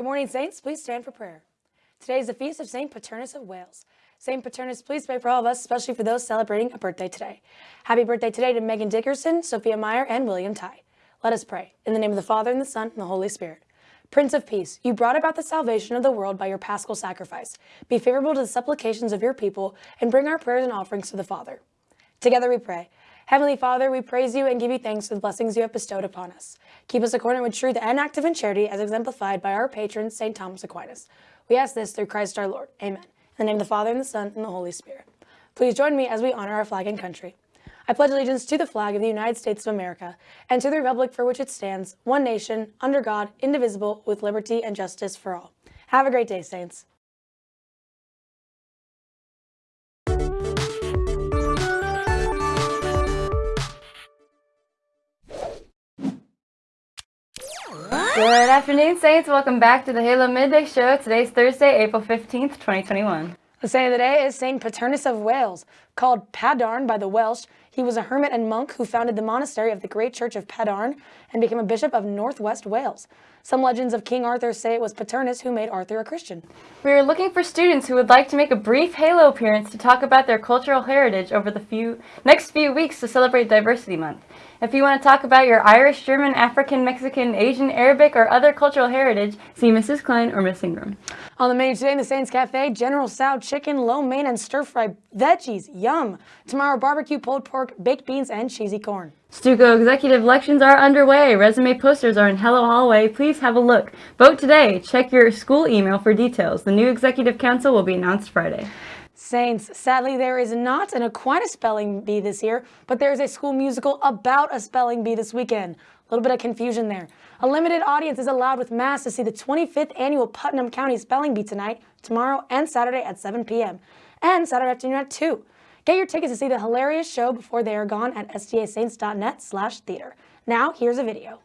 Good morning, Saints. Please stand for prayer. Today is the feast of St. Paternus of Wales. St. Paternus, please pray for all of us, especially for those celebrating a birthday today. Happy birthday today to Megan Dickerson, Sophia Meyer, and William Ty. Let us pray. In the name of the Father, and the Son, and the Holy Spirit. Prince of Peace, you brought about the salvation of the world by your paschal sacrifice. Be favorable to the supplications of your people, and bring our prayers and offerings to the Father. Together we pray. Heavenly Father, we praise you and give you thanks for the blessings you have bestowed upon us. Keep us accordant with truth and active in charity as exemplified by our patron, St. Thomas Aquinas. We ask this through Christ our Lord. Amen. In the name of the Father, and the Son, and the Holy Spirit. Please join me as we honor our flag and country. I pledge allegiance to the flag of the United States of America and to the republic for which it stands, one nation, under God, indivisible, with liberty and justice for all. Have a great day, Saints. Good afternoon, Saints. Welcome back to the Halo Midday Show. Today's Thursday, April 15th, 2021. The saint of the day is Saint Paternus of Wales. Called Padarn by the Welsh, he was a hermit and monk who founded the monastery of the Great Church of Padarn and became a bishop of northwest Wales. Some legends of King Arthur say it was Paternus who made Arthur a Christian. We are looking for students who would like to make a brief Halo appearance to talk about their cultural heritage over the few next few weeks to celebrate Diversity Month. If you want to talk about your Irish, German, African, Mexican, Asian, Arabic, or other cultural heritage, see Mrs. Klein or Miss Ingram. On the menu today in the Saints Cafe, General Tso chicken, lo mein, and stir-fried veggies. Yum! Tomorrow, barbecue, pulled pork, baked beans, and cheesy corn. Stuco executive elections are underway. Resume posters are in Halo Hallway. Please have a look. Vote today. Check your school email for details. The new executive council will be announced Friday. Saints, sadly there is not an Aquinas spelling bee this year, but there is a school musical about a spelling bee this weekend. A little bit of confusion there. A limited audience is allowed with Mass to see the 25th annual Putnam County Spelling Bee tonight, tomorrow, and Saturday at 7 p.m. and Saturday afternoon at 2. Get your tickets to see the hilarious show before they are gone at stasaints.net slash theater. Now, here's a video.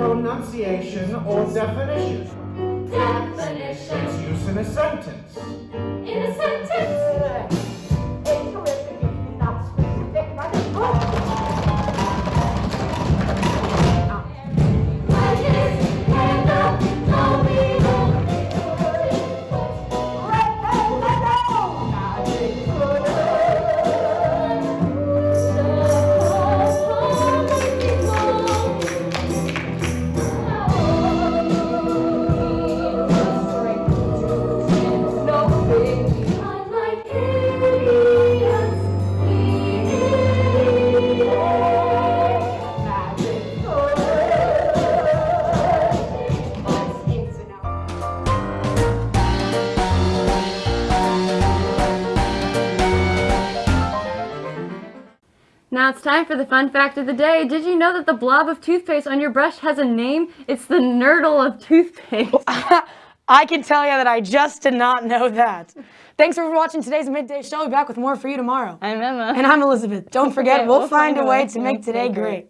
Pronunciation or definition. Definition Its use in a sentence. in a sentence. Now it's time for the fun fact of the day. Did you know that the blob of toothpaste on your brush has a name? It's the nurdle of toothpaste. I can tell you that I just did not know that. Thanks for watching today's Midday Show. We'll be back with more for you tomorrow. I'm Emma. And I'm Elizabeth. Don't forget, we'll, find, a way to make today great.